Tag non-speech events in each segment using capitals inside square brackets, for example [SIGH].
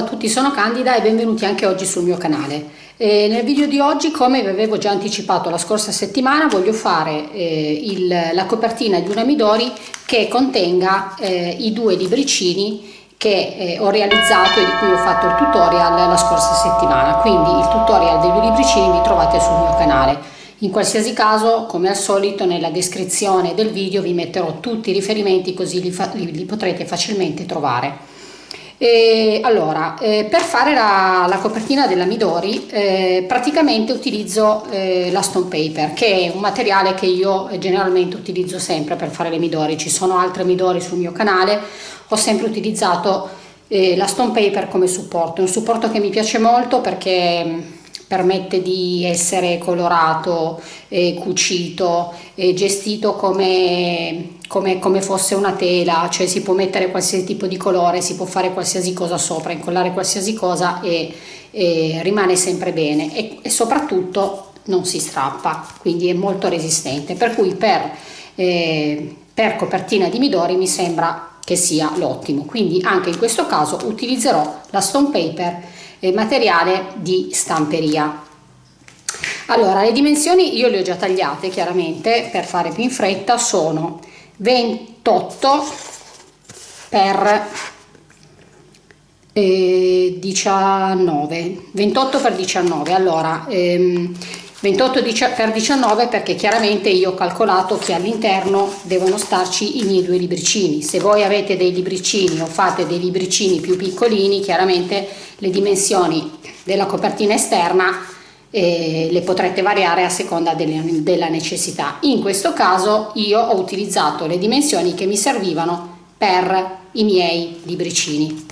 A tutti, sono Candida e benvenuti anche oggi sul mio canale. Eh, nel video di oggi, come vi avevo già anticipato la scorsa settimana, voglio fare eh, il, la copertina di una Midori che contenga eh, i due libricini che eh, ho realizzato e di cui ho fatto il tutorial la scorsa settimana. Quindi il tutorial dei due libricini li trovate sul mio canale. In qualsiasi caso, come al solito, nella descrizione del video vi metterò tutti i riferimenti così li, li, li potrete facilmente trovare. E allora, eh, per fare la, la, copertina della Midori eh, praticamente utilizzo eh, la stone paper che è un materiale che io generalmente utilizzo sempre per fare le Midori, ci sono altre Midori sul mio canale, ho sempre utilizzato eh, la stone paper come supporto, è un supporto che mi piace molto perché permette di essere colorato, eh, cucito, gestito come, come, come, fosse una tela, cioè si può mettere qualsiasi tipo di colore, si può fare qualsiasi cosa sopra, incollare qualsiasi cosa e, e rimane sempre bene. E, e, soprattutto non si strappa, quindi è molto resistente, per cui per, eh, per copertina di Midori mi sembra che sia l'ottimo, quindi anche in questo caso utilizzerò la stone paper eh, materiale di stamperia. Allora, le dimensioni io le ho già tagliate chiaramente per fare più in fretta, sono 28 per eh, 19, 28 per 19, allora ehm, 28 per 19 perché chiaramente io ho calcolato che all'interno devono starci i miei due libricini. Se voi avete dei libricini o fate dei libricini più piccolini chiaramente le dimensioni della copertina esterna eh, le potrete variare a seconda delle, della necessità. In questo caso io ho utilizzato le dimensioni che mi servivano per i miei libricini.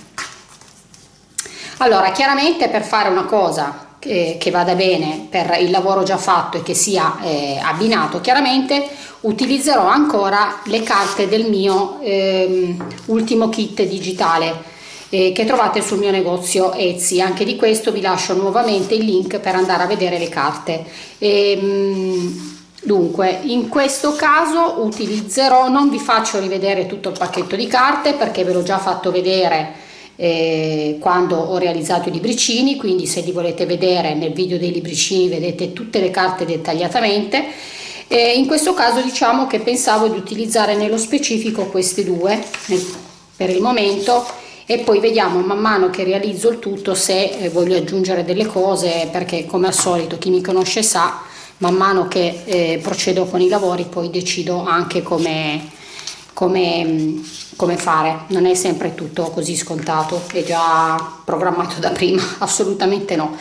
Allora chiaramente per fare una cosa che, che, vada bene per il lavoro già fatto e che sia eh, abbinato chiaramente utilizzerò ancora le carte del mio eh, ultimo kit digitale eh, che trovate sul mio negozio Etsy. Anche di questo vi lascio nuovamente il link per andare a vedere le carte. Ehm, Dunque, in questo caso utilizzerò, non vi faccio rivedere tutto il pacchetto di carte perché ve l'ho già fatto vedere eh, quando ho realizzato i libricini, quindi se li volete vedere nel video dei libricini vedete tutte le carte dettagliatamente. Eh, in questo caso diciamo che pensavo di utilizzare nello specifico queste due per il momento e poi vediamo man mano che realizzo il tutto se eh, voglio aggiungere delle cose perché come al solito chi mi conosce sa man mano che eh, procedo con i lavori poi decido anche come come, come fare, non è sempre tutto così scontato, è già programmato [LAUGHS] da prima, assolutamente no.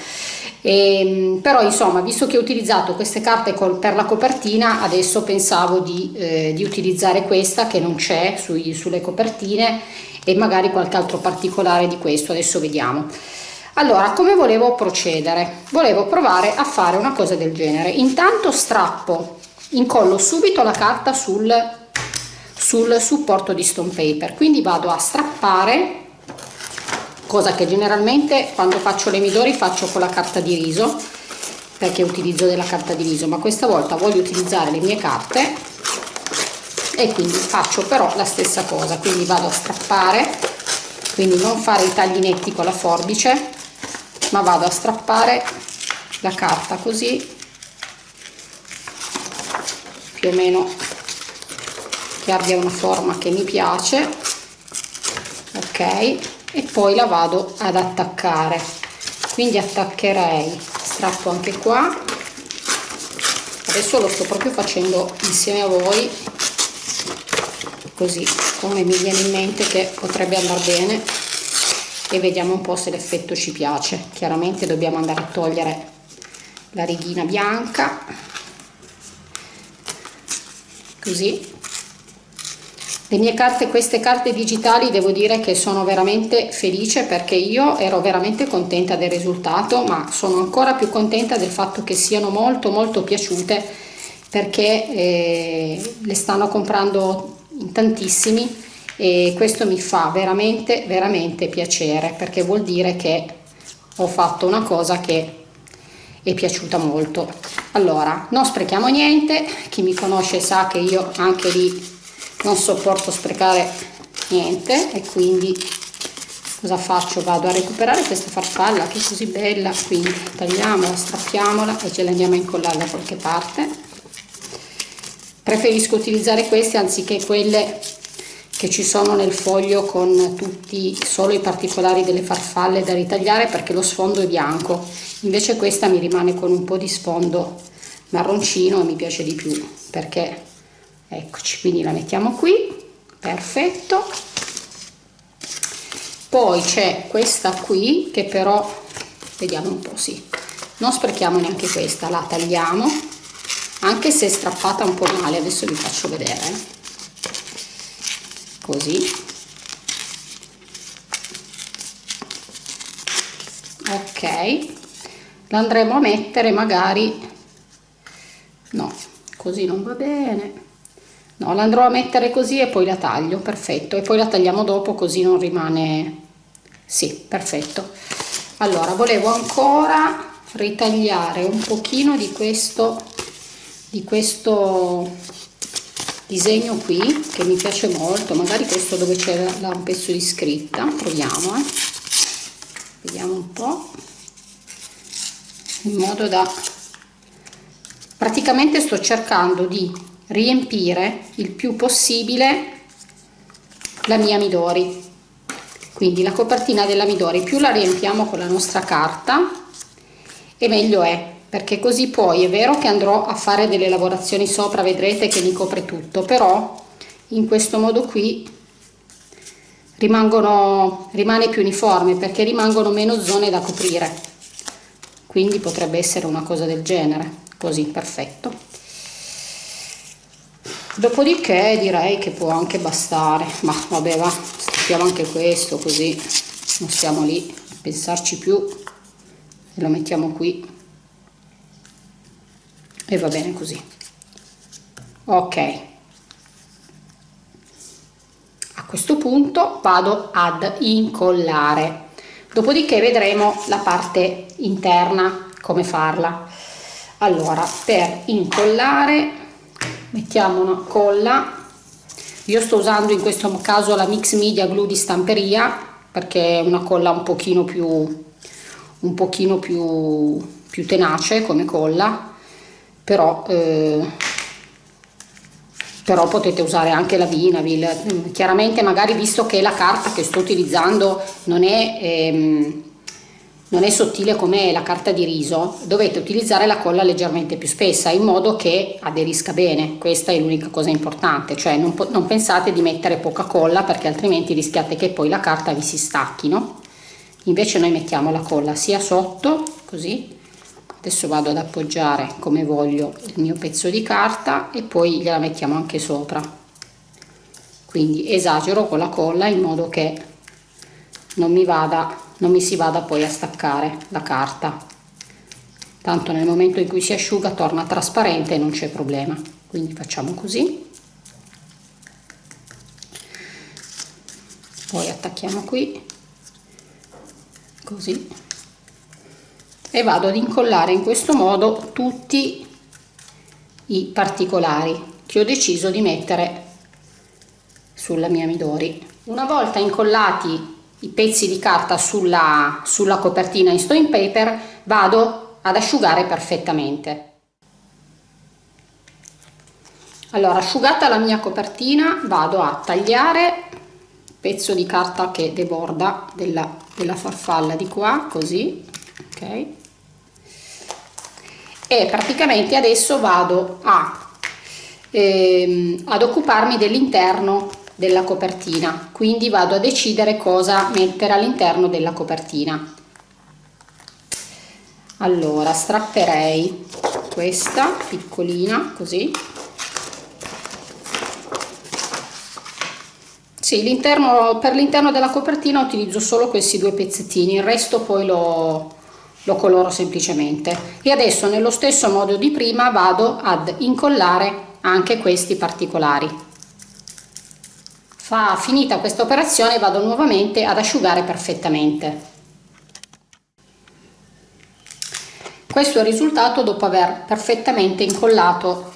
E, ehm, però insomma visto che ho utilizzato queste carte per la copertina adesso pensavo di, eh, di utilizzare questa che non c'è sulle copertine e magari qualche altro particolare di questo. Adesso vediamo. Allora come volevo procedere? Volevo provare a fare una cosa del genere. Intanto strappo incollo subito la carta sul sul supporto di stone paper. Quindi vado a strappare cosa che generalmente quando faccio le midori faccio con la carta di riso perché utilizzo della carta di riso ma questa volta voglio utilizzare le mie carte e quindi faccio però la stessa cosa. Quindi vado a strappare quindi non fare i tagli netti con la forbice ma vado a strappare la carta così più o meno che abbia una forma che mi piace ok e poi la vado ad attaccare. Quindi attaccherei strappo anche qua. Adesso lo sto proprio facendo insieme a voi così come mi viene in mente che potrebbe andare bene. E vediamo un po' se l'effetto ci piace. Chiaramente dobbiamo andare a togliere la righina bianca. Così le mie carte, queste carte digitali devo dire che sono veramente felice perché io ero veramente contenta del risultato ma sono ancora più contenta del fatto che siano molto molto piaciute perché eh, le stanno comprando in tantissimi e questo mi fa veramente veramente piacere perché vuol dire che ho fatto una cosa che è piaciuta molto. Allora non sprechiamo niente chi mi conosce sa che io anche lì non sopporto sprecare niente e quindi cosa faccio? Vado a recuperare questa farfalla che è così bella quindi tagliamola strappiamola e ce la andiamo a incollare da qualche parte. Preferisco utilizzare queste anziché quelle che ci sono nel foglio con tutti solo i particolari delle farfalle da ritagliare perché lo sfondo è bianco. Invece questa mi rimane con un po' di sfondo marroncino e mi piace di più perché eccoci quindi la mettiamo qui. Perfetto. Poi c'è questa qui che però vediamo un po' sì. Non sprechiamo neanche questa la tagliamo. Anche se è strappata un po' male adesso vi faccio vedere così. Ok. L'andremo a mettere magari no così non va bene no l'andrò a mettere così e poi la taglio perfetto. E poi la tagliamo dopo così non rimane sì perfetto. Allora volevo ancora ritagliare un pochino di questo di questo disegno qui che mi piace molto. Magari questo dove c'è un pezzo di scritta. Proviamo eh. vediamo un po. In modo da praticamente sto cercando di riempire il più possibile la mia Midori. Quindi la copertina della Midori. Più la riempiamo con la nostra carta e meglio è perché così poi è vero che andrò a fare delle lavorazioni sopra vedrete che mi copre tutto però in questo modo qui rimangono rimane più uniforme perché rimangono meno zone da coprire. Quindi potrebbe essere una cosa del genere. Così perfetto dopodiché direi che può anche bastare. Ma vabbè va stoppiamo anche questo così non stiamo lì a pensarci più e lo mettiamo qui. E va bene così. Ok. A questo punto vado ad incollare. Dopodiché vedremo la parte interna come farla. Allora per incollare mettiamo una colla. Io sto usando in questo caso la mix media glue di stamperia perché è una colla un pochino più un pochino più, più tenace come colla però, eh, però potete usare anche la Vinavil. Chiaramente magari visto che la carta che sto utilizzando non è, ehm, non è sottile come la carta di riso. Dovete utilizzare la colla leggermente più spessa in modo che aderisca bene. Questa è l'unica cosa importante cioè non, non pensate di mettere poca colla perché altrimenti rischiate che poi la carta vi si stacchi no? invece noi mettiamo la colla sia sotto così. Adesso vado ad appoggiare come voglio il mio pezzo di carta e poi gliela mettiamo anche sopra. Quindi esagero con la colla in modo che non mi vada non mi si vada poi a staccare la carta. Tanto nel momento in cui si asciuga torna trasparente e non c'è problema. Quindi facciamo così. Poi attacchiamo qui. Così. E vado ad incollare in questo modo tutti i particolari che ho deciso di mettere sulla mia Midori. Una volta incollati i pezzi di carta sulla, sulla copertina in stone paper vado ad asciugare perfettamente. Allora asciugata la mia copertina vado a tagliare il pezzo di carta che deborda della, della farfalla di qua così ok e praticamente adesso vado a, ehm, ad occuparmi dell'interno della copertina. Quindi vado a decidere cosa mettere all'interno della copertina. Allora strapperei questa piccolina così. Sì, per l'interno della copertina utilizzo solo questi due pezzettini il resto poi lo, lo coloro semplicemente. E adesso nello stesso modo di prima vado ad incollare anche questi particolari fa finita questa operazione vado nuovamente ad asciugare perfettamente. Questo è il risultato dopo aver perfettamente incollato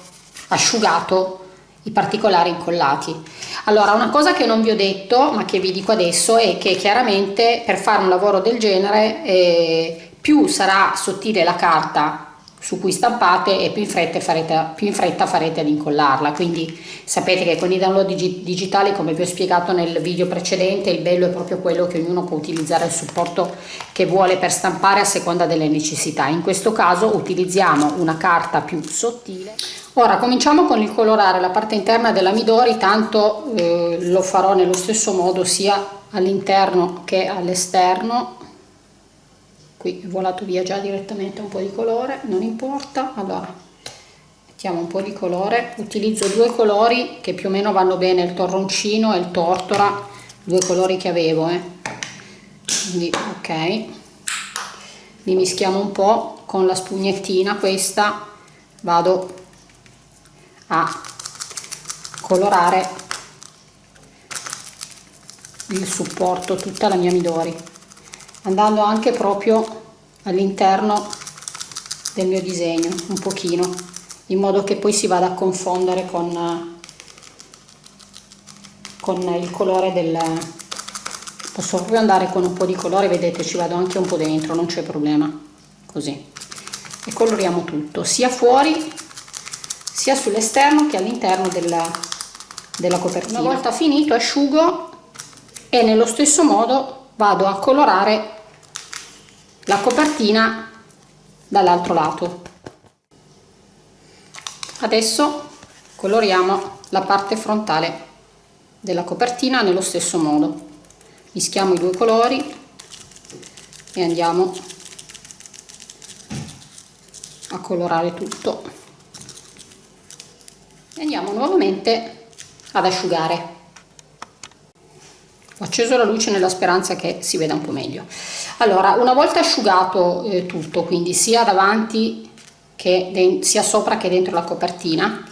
asciugato i particolari incollati. Allora una cosa che non vi ho detto ma che vi dico adesso è che chiaramente per fare un lavoro del genere eh, più sarà sottile la carta su cui stampate e più in fretta farete, più in fretta farete ad incollarla. Quindi sapete che con i download digi digitali come vi ho spiegato nel video precedente il bello è proprio quello che ognuno può utilizzare il supporto che vuole per stampare a seconda delle necessità. In questo caso utilizziamo una carta più sottile. Ora cominciamo con il colorare la parte interna della Midori tanto eh, lo farò nello stesso modo sia all'interno che all'esterno qui è volato via già direttamente un po' di colore non importa. Allora mettiamo un po' di colore. Utilizzo due colori che più o meno vanno bene il torroncino e il tortora due colori che avevo eh. quindi ok. Li mischiamo un po' con la spugnettina questa. Vado a colorare il supporto tutta la mia Midori andando anche proprio all'interno del mio disegno un pochino in modo che poi si vada a confondere con, con il colore del posso proprio andare con un po' di colore vedete ci vado anche un po' dentro non c'è problema così. E coloriamo tutto sia fuori sia sull'esterno che all'interno della, della copertina. Una volta finito asciugo. E nello stesso modo vado a colorare la copertina dall'altro lato. Adesso coloriamo la parte frontale della copertina nello stesso modo. Mischiamo i due colori e andiamo a colorare tutto. E andiamo nuovamente ad asciugare ho acceso la luce nella speranza che si veda un po' meglio. Allora una volta asciugato eh, tutto quindi sia davanti che sia sopra che dentro la copertina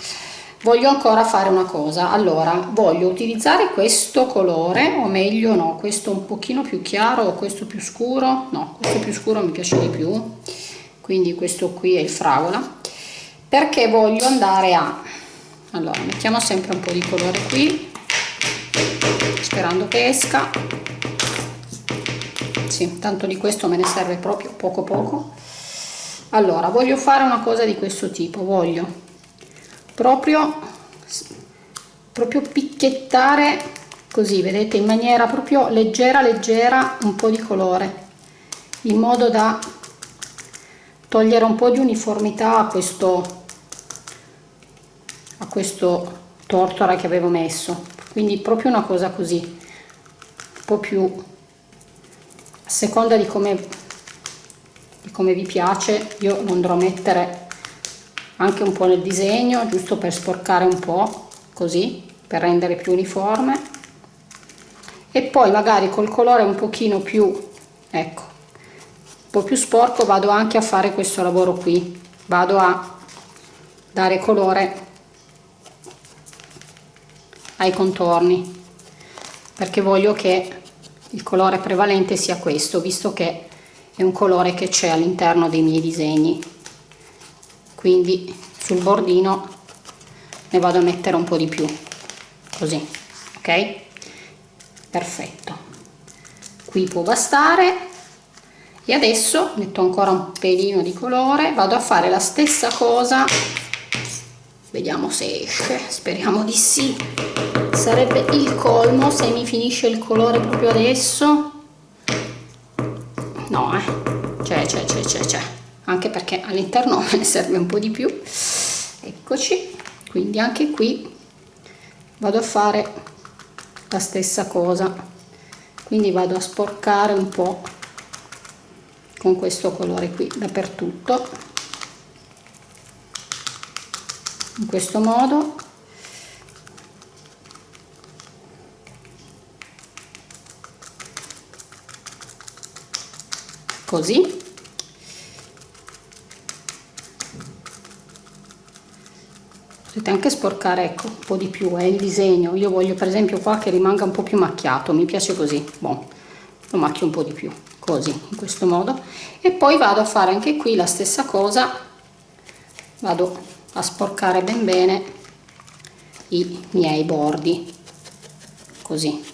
voglio ancora fare una cosa. Allora voglio utilizzare questo colore o meglio no questo un pochino più chiaro o questo più scuro. No questo più scuro mi piace di più. Quindi questo qui è il fragola. Perché voglio andare a allora mettiamo sempre un po' di colore qui sperando che esca. Sì, tanto di questo me ne serve proprio poco poco. Allora voglio fare una cosa di questo tipo voglio proprio proprio picchiettare così vedete in maniera proprio leggera leggera un po' di colore in modo da togliere un po' di uniformità a questo a questo tortora che avevo messo quindi proprio una cosa così un po' più a seconda di come, di come vi piace io lo andrò a mettere anche un po' nel disegno giusto per sporcare un po' così per rendere più uniforme. E poi magari col colore un pochino più ecco un po' più sporco vado anche a fare questo lavoro qui. Vado a dare colore ai contorni perché voglio che il colore prevalente sia questo visto che è un colore che c'è all'interno dei miei disegni. Quindi sul bordino ne vado a mettere un po' di più così ok? Perfetto. Qui può bastare. E adesso metto ancora un pelino di colore vado a fare la stessa cosa. Vediamo se esce speriamo di sì sarebbe il colmo se mi finisce il colore proprio adesso. No eh. C'è c'è c'è c'è c'è anche perché all'interno me [LAUGHS] ne serve un po' di più. Eccoci. Quindi anche qui vado a fare la stessa cosa. Quindi vado a sporcare un po' con questo colore qui dappertutto. In questo modo così. Potete anche sporcare ecco un po di più è eh, il disegno. Io voglio per esempio qua che rimanga un po più macchiato mi piace così. Bon, lo macchio un po di più così in questo modo. E poi vado a fare anche qui la stessa cosa. Vado a sporcare ben bene i miei bordi così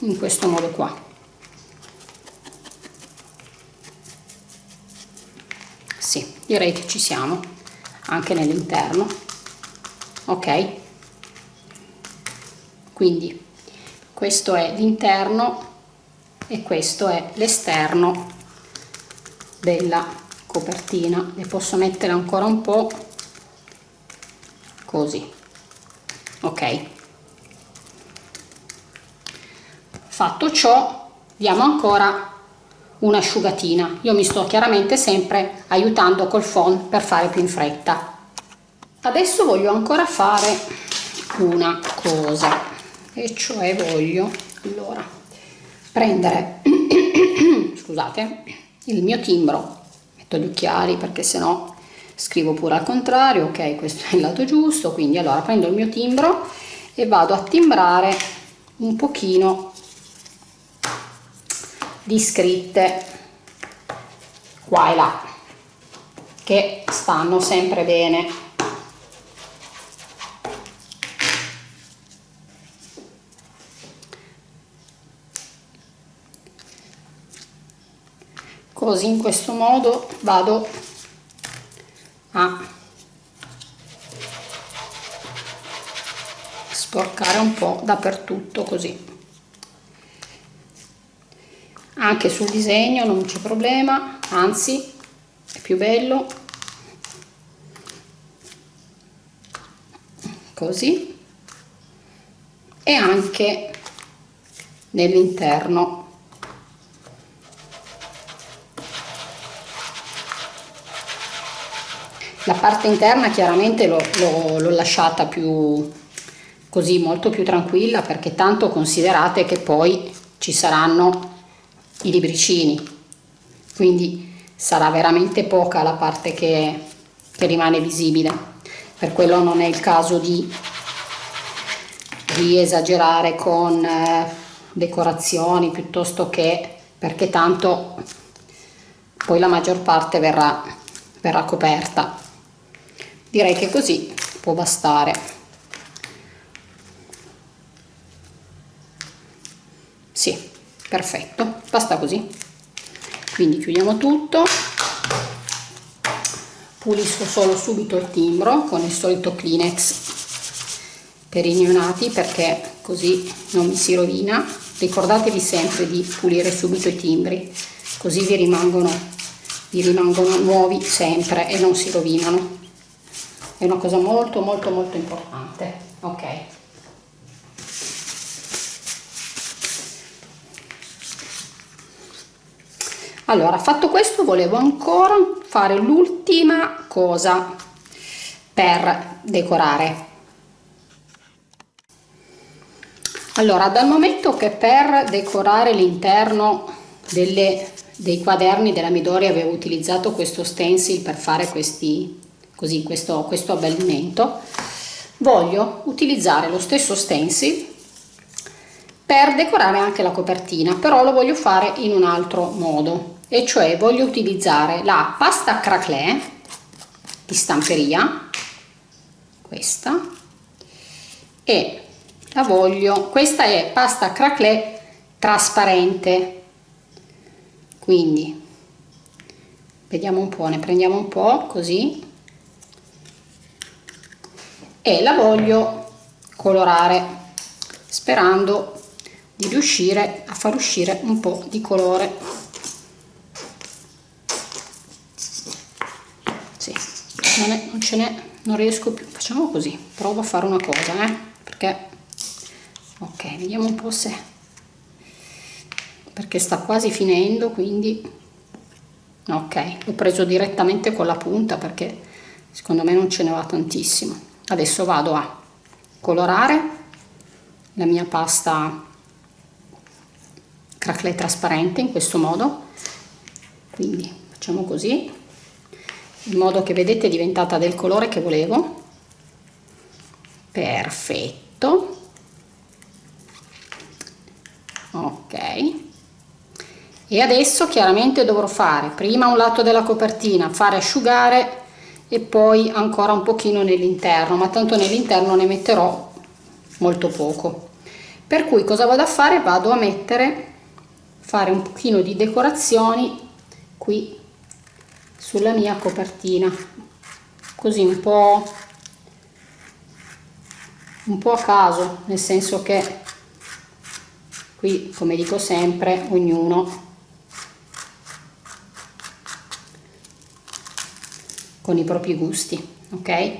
in questo modo qua. Sì direi che ci siamo anche nell'interno. Ok. Quindi questo è l'interno e questo è l'esterno della copertina. Ne posso mettere ancora un po così. Ok fatto ciò diamo ancora un'asciugatina. Io mi sto chiaramente sempre aiutando col phon per fare più in fretta. Adesso voglio ancora fare una cosa e cioè voglio allora prendere [COUGHS] scusate il mio timbro. Metto gli occhiali perché sennò scrivo pure al contrario ok questo è il lato giusto quindi allora prendo il mio timbro e vado a timbrare un pochino di scritte qua e là che stanno sempre bene. Così in questo modo vado a sporcare un po' dappertutto così anche sul disegno non c'è problema anzi è più bello. Così. E anche nell'interno. La parte interna chiaramente l'ho lasciata più così molto più tranquilla perché tanto considerate che poi ci saranno i libricini. Quindi sarà veramente poca la parte che, che rimane visibile. Per quello non è il caso di, di esagerare con eh, decorazioni piuttosto che perché tanto poi la maggior parte verrà, verrà coperta. Direi che così può bastare sì perfetto basta così. Quindi chiudiamo tutto. Pulisco solo subito il timbro con il solito Kleenex per i neonati perché così non mi si rovina. Ricordatevi sempre di pulire subito i timbri così vi rimangono, vi rimangono nuovi sempre e non si rovinano. È una cosa molto molto molto importante ok allora fatto questo volevo ancora fare l'ultima cosa per decorare. Allora dal momento che per decorare l'interno dei quaderni della Midori avevo utilizzato questo stencil per fare questi così questo, questo abbellimento voglio utilizzare lo stesso stencil per decorare anche la copertina però lo voglio fare in un altro modo e cioè voglio utilizzare la pasta craquelé di stamperia questa e la voglio questa è pasta craquelé trasparente. Quindi vediamo un po' ne prendiamo un po' così. E la voglio colorare sperando di riuscire a far uscire un po' di colore non, non ce n'è non riesco più. Facciamo così provo a fare una cosa eh perché ok vediamo un po' se perché sta quasi finendo quindi ok l'ho preso direttamente con la punta perché secondo me non ce ne va tantissimo. Adesso vado a colorare la mia pasta crackle trasparente in questo modo. Quindi facciamo così in modo che vedete è diventata del colore che volevo. Perfetto. Ok. E adesso chiaramente dovrò fare prima un lato della copertina fare asciugare e poi ancora un pochino nell'interno ma tanto nell'interno ne metterò molto poco. Per cui cosa vado a fare? Vado a mettere fare un pochino di decorazioni qui sulla mia copertina. Così un po' un po' a caso nel senso che qui come dico sempre ognuno con i propri gusti ok?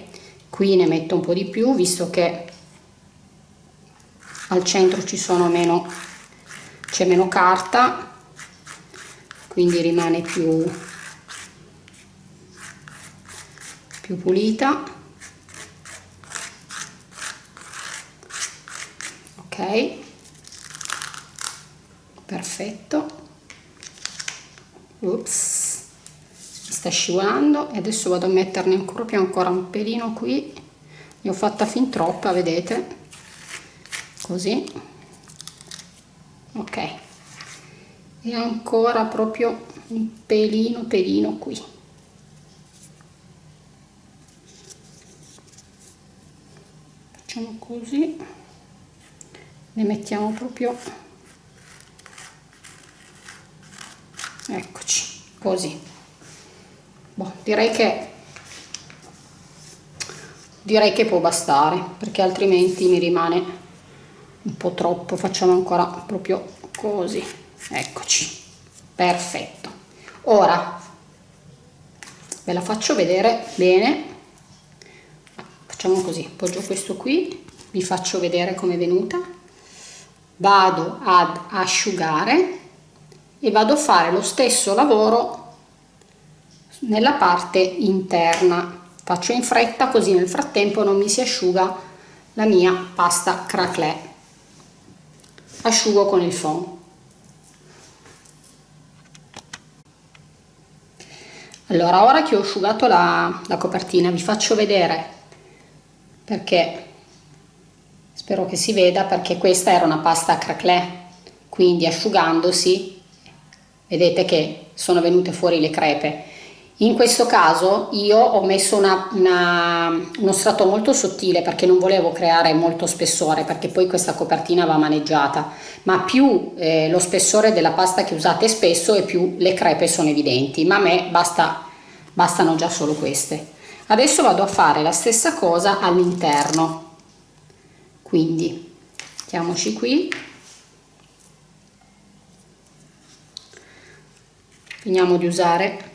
Qui ne metto un po di più visto che al centro ci sono meno c'è meno carta quindi rimane più più pulita. Ok. Perfetto. Ups. Sta scivolando e adesso vado a metterne proprio ancora un pelino qui. Ne ho fatta fin troppa vedete? Così. Ok. E ancora proprio un pelino pelino qui facciamo così. Ne mettiamo proprio eccoci così. Boh, direi che direi che può bastare perché altrimenti mi rimane un po' troppo. Facciamo ancora proprio così. Eccoci. Perfetto. Ora ve la faccio vedere bene facciamo così poggio questo qui vi faccio vedere come è venuta. Vado ad asciugare e vado a fare lo stesso lavoro nella parte interna. Faccio in fretta così nel frattempo non mi si asciuga la mia pasta craquelé asciugo con il foam. Allora ora che ho asciugato la, la copertina vi faccio vedere perché? Spero che si veda perché questa era una pasta craquelé quindi asciugandosi vedete che sono venute fuori le crepe. In questo caso io ho messo una, una, uno strato molto sottile perché non volevo creare molto spessore perché poi questa copertina va maneggiata, ma più eh, lo spessore della pasta che usate spesso e più le crepe sono evidenti, ma a me basta, bastano già solo queste. Adesso vado a fare la stessa cosa all'interno, quindi mettiamoci qui, finiamo di usare.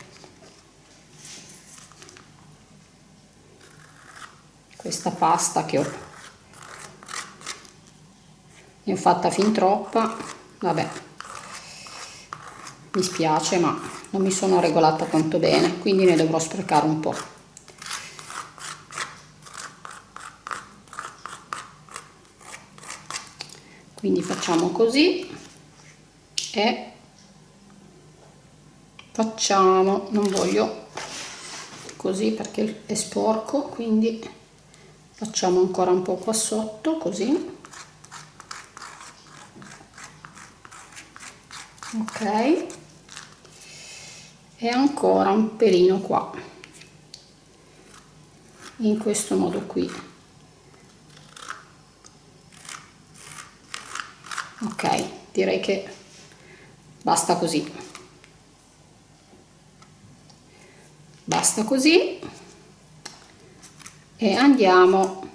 Questa pasta che ho. Ne ho fatta fin troppa. Vabbè. Mi spiace ma non mi sono regolata tanto bene quindi ne dovrò sprecare un po' quindi facciamo così e facciamo non voglio così perché è sporco quindi facciamo ancora un po' qua sotto così. Ok. E ancora un pelino qua in questo modo qui ok direi che basta così. Basta così. E andiamo.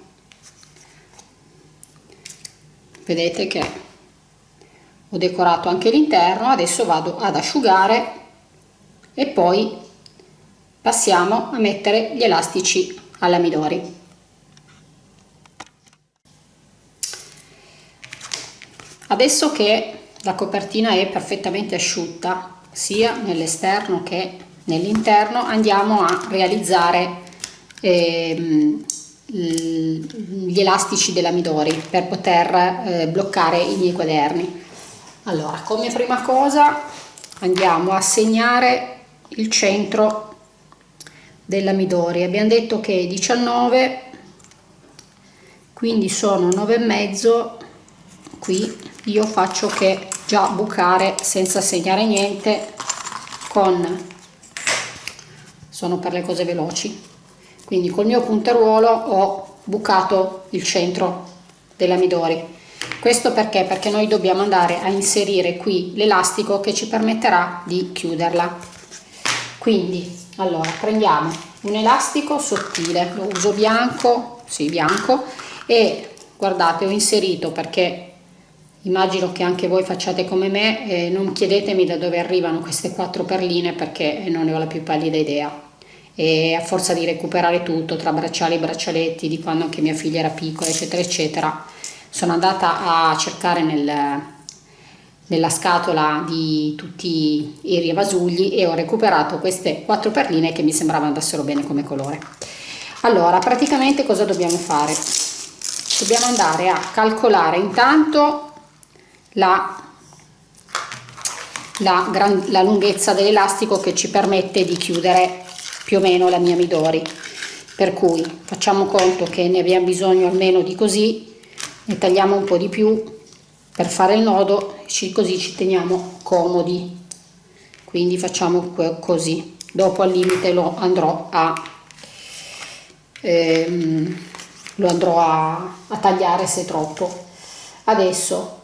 Vedete che ho decorato anche l'interno adesso vado ad asciugare e poi passiamo a mettere gli elastici alla midori adesso che la copertina è perfettamente asciutta sia nell'esterno che nell'interno andiamo a realizzare ehm, gli elastici della Midori per poter eh, bloccare i miei quaderni. Allora come prima cosa andiamo a segnare il centro della Midori. Abbiamo detto che è 19 quindi sono 9 e mezzo qui io faccio che già bucare senza segnare niente con sono per le cose veloci. Quindi col mio punteruolo ho bucato il centro della midori. Questo perché? Perché noi dobbiamo andare a inserire qui l'elastico che ci permetterà di chiuderla. Quindi allora prendiamo un elastico sottile lo uso bianco sì bianco e guardate ho inserito perché immagino che anche voi facciate come me eh, non chiedetemi da dove arrivano queste quattro perline perché non ne ho la più pallida idea. E a forza di recuperare tutto tra bracciali e braccialetti di quando anche mia figlia era piccola eccetera eccetera sono andata a cercare nel, nella scatola di tutti i rievasugli e ho recuperato queste quattro perline che mi sembravano andassero bene come colore. Allora praticamente cosa dobbiamo fare? Dobbiamo andare a calcolare intanto la, la, gran, la lunghezza dell'elastico che ci permette di chiudere più o meno la mia midori. Per cui facciamo conto che ne abbiamo bisogno almeno di così ne tagliamo un po' di più per fare il nodo così ci teniamo comodi. Quindi facciamo così. Dopo al limite lo andrò a ehm, lo andrò a, a, tagliare se troppo. Adesso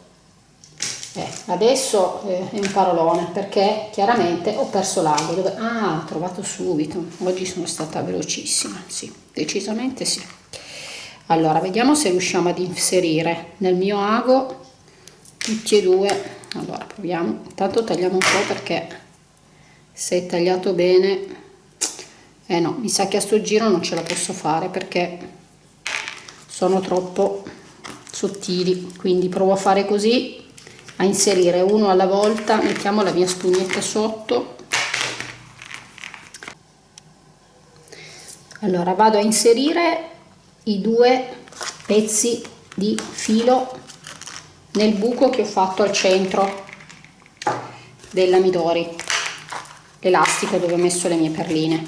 eh, adesso eh, è un parolone perché chiaramente ho perso l'ago dove ah ho trovato subito. Oggi sono stata velocissima sì decisamente sì. Allora vediamo se riusciamo ad inserire nel mio ago tutti e due. Allora proviamo. Intanto tagliamo un po' perché se è tagliato bene eh no mi sa che a sto giro non ce la posso fare perché sono troppo sottili. Quindi provo a fare così a inserire uno alla volta mettiamo la mia spugnetta sotto. Allora vado a inserire i due pezzi di filo nel buco che ho fatto al centro della Midori l'elastico dove ho messo le mie perline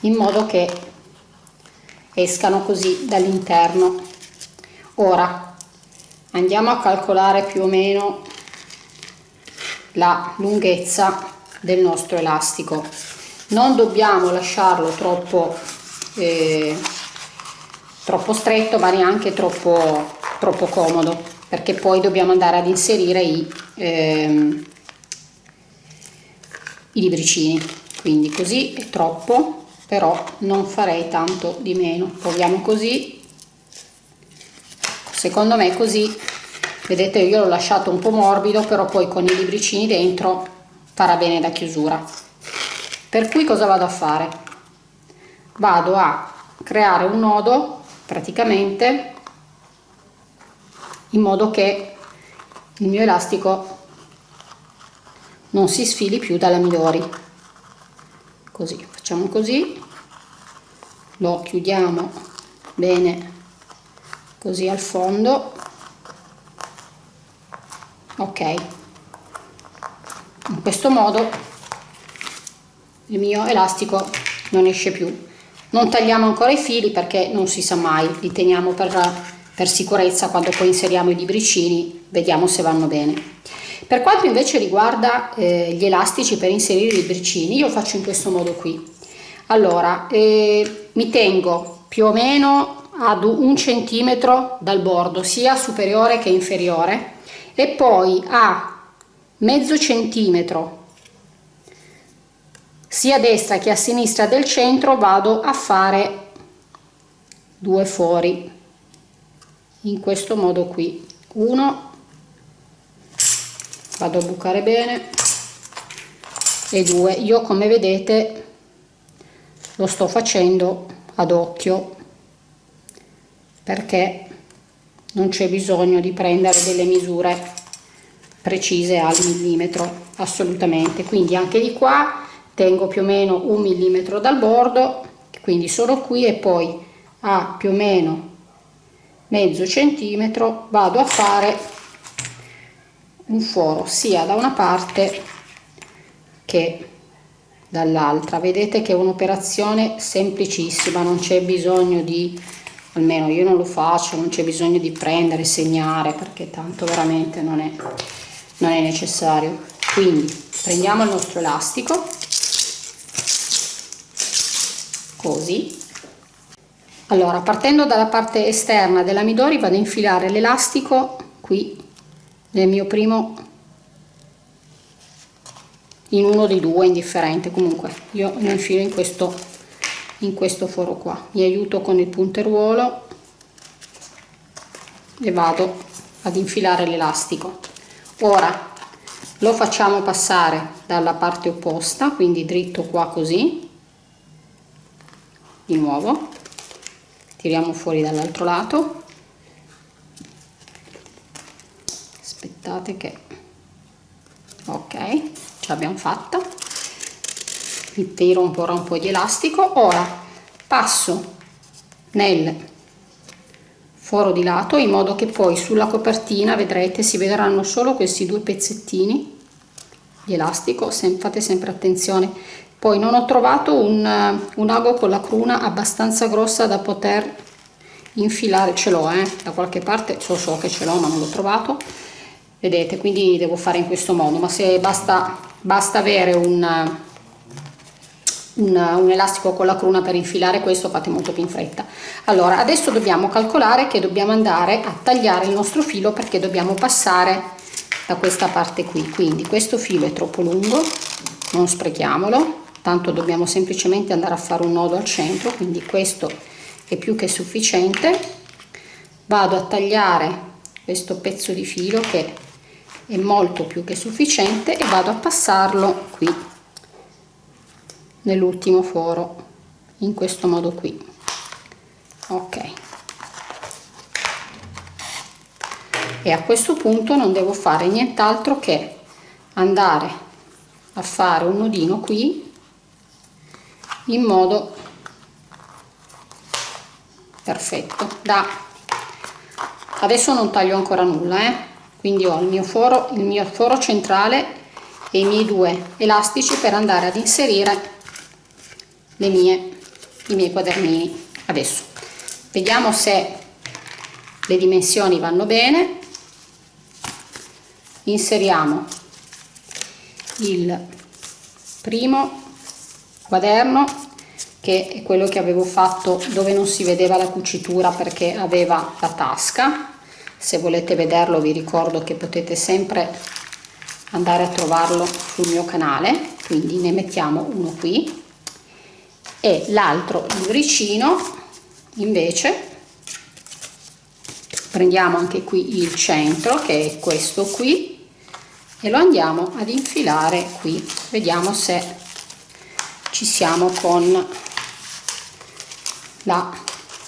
in modo che escano così dall'interno. Ora andiamo a calcolare più o meno la lunghezza del nostro elastico. Non dobbiamo lasciarlo troppo eh, troppo stretto ma neanche troppo, troppo comodo perché poi dobbiamo andare ad inserire i, ehm, i libricini. Quindi così è troppo però non farei tanto di meno. Proviamo così secondo me così. Vedete io l'ho lasciato un po' morbido però poi con i libricini dentro farà bene da chiusura. Per cui cosa vado a fare? Vado a creare un nodo praticamente in modo che il mio elastico non si sfili più dalla midori così facciamo così lo chiudiamo bene così al fondo. Ok. In questo modo il mio elastico non esce più. Non tagliamo ancora i fili perché non si sa mai. Li teniamo per, per sicurezza quando poi inseriamo i libricini. Vediamo se vanno bene. Per quanto invece riguarda eh, gli elastici per inserire i libricini io faccio in questo modo qui. Allora eh, mi tengo più o meno ad un centimetro dal bordo sia superiore che inferiore e poi a mezzo centimetro. Sia a destra che a sinistra del centro vado a fare due fori in questo modo qui. Uno vado a bucare bene e due. Io come vedete lo sto facendo ad occhio perché non c'è bisogno di prendere delle misure precise al millimetro assolutamente. Quindi anche di qua tengo più o meno un millimetro dal bordo quindi sono qui e poi a più o meno mezzo centimetro vado a fare un foro sia da una parte che dall'altra. Vedete che è un'operazione semplicissima non c'è bisogno di almeno io non lo faccio non c'è bisogno di prendere segnare perché tanto veramente non è non è necessario. Quindi prendiamo il nostro elastico così. Allora partendo dalla parte esterna della midori vado a infilare l'elastico qui nel mio primo in uno dei due indifferente. Comunque io lo infilo in questo in questo foro qua. Mi aiuto con il punteruolo e vado ad infilare l'elastico. Ora lo facciamo passare dalla parte opposta quindi dritto qua così di nuovo tiriamo fuori dall'altro lato. Aspettate che ok ce l'abbiamo fatta tiro po', un po' di elastico. Ora passo nel foro di lato in modo che poi sulla copertina vedrete si vedranno solo questi due pezzettini di elastico. Sem fate sempre attenzione. Poi non ho trovato un, un ago con la cruna abbastanza grossa da poter infilare. Ce l'ho eh, da qualche parte so, so che ce l'ho ma non l'ho trovato. Vedete quindi devo fare in questo modo. Ma se basta basta avere un, un, un elastico con la cruna per infilare questo fate molto più in fretta. Allora adesso dobbiamo calcolare che dobbiamo andare a tagliare il nostro filo perché dobbiamo passare da questa parte qui. Quindi questo filo è troppo lungo non sprechiamolo tanto dobbiamo semplicemente andare a fare un nodo al centro quindi questo è più che sufficiente. Vado a tagliare questo pezzo di filo che è molto più che sufficiente e vado a passarlo qui nell'ultimo foro in questo modo qui. Ok. E a questo punto non devo fare nient'altro che andare a fare un nodino qui in modo perfetto. Da adesso non taglio ancora nulla eh? quindi ho il mio foro il mio foro centrale e i miei due elastici per andare ad inserire mie i miei quadernini adesso. Vediamo se le dimensioni vanno bene. Inseriamo il primo quaderno che è quello che avevo fatto dove non si vedeva la cucitura perché aveva la tasca. Se volete vederlo vi ricordo che potete sempre andare a trovarlo sul mio canale quindi ne mettiamo uno qui e l'altro libricino invece prendiamo anche qui il centro che è questo qui e lo andiamo ad infilare qui. Vediamo se ci siamo con la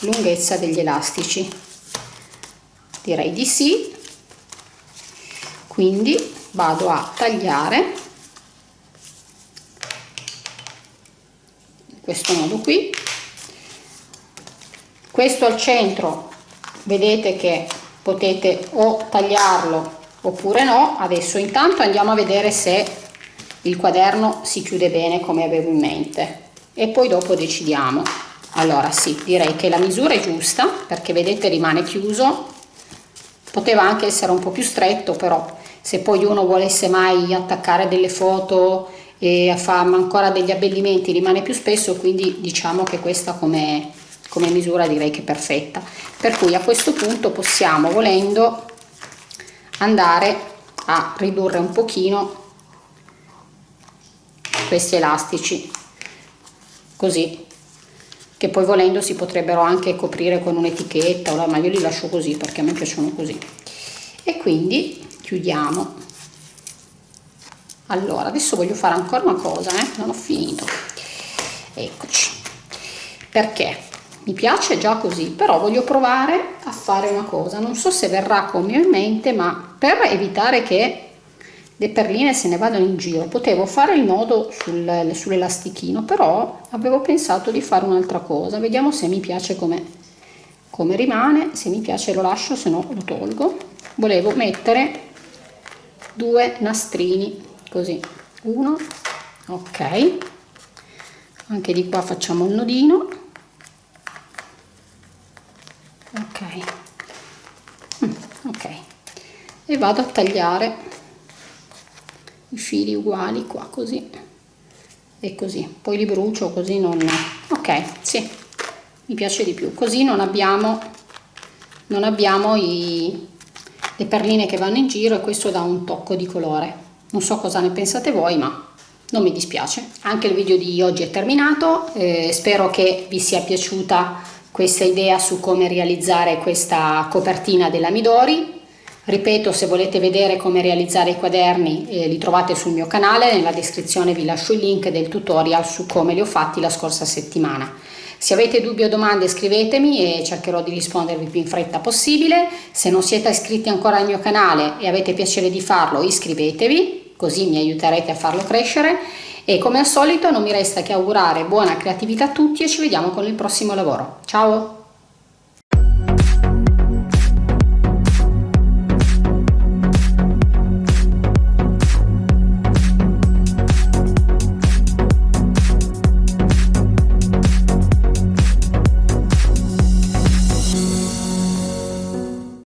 lunghezza degli elastici. Direi di sì. Quindi vado a tagliare questo modo qui. Questo al centro vedete che potete o tagliarlo oppure no. Adesso intanto andiamo a vedere se il quaderno si chiude bene come avevo in mente. E poi dopo decidiamo. Allora sì direi che la misura è giusta perché vedete rimane chiuso. Poteva anche essere un po più stretto però se poi uno volesse mai attaccare delle foto e fare ancora degli abbellimenti rimane più spesso quindi diciamo che questa come, come misura direi che è perfetta. Per cui a questo punto possiamo volendo andare a ridurre un pochino questi elastici così che poi volendo si potrebbero anche coprire con un'etichetta ma io li lascio così perché a me piacciono così. E quindi chiudiamo allora adesso voglio fare ancora una cosa eh? non ho finito. Eccoci. Perché? Mi piace già così però voglio provare a fare una cosa. Non so se verrà come ho in mente ma per evitare che le perline se ne vadano in giro potevo fare il nodo sul, sull'elastichino però avevo pensato di fare un'altra cosa. Vediamo se mi piace come, come rimane. Se mi piace lo lascio se no lo tolgo. Volevo mettere due nastrini così. Uno. Ok. Anche di qua facciamo il nodino. Ok. Mm, ok. E vado a tagliare i fili uguali qua così. E così. Poi li brucio così non ok sì. Mi piace di più. Così non abbiamo non abbiamo i, le perline che vanno in giro e questo dà un tocco di colore non so cosa ne pensate voi ma non mi dispiace. Anche il video di oggi è terminato eh, spero che vi sia piaciuta questa idea su come realizzare questa copertina della Midori. Ripeto se volete vedere come realizzare i quaderni eh, li trovate sul mio canale nella descrizione vi lascio il link del tutorial su come li ho fatti la scorsa settimana se avete dubbi o domande scrivetemi e cercherò di rispondervi più in fretta possibile. Se non siete iscritti ancora al mio canale e avete piacere di farlo iscrivetevi, così mi aiuterete a farlo crescere e come al solito non mi resta che augurare buona creatività a tutti e ci vediamo con il prossimo lavoro. Ciao!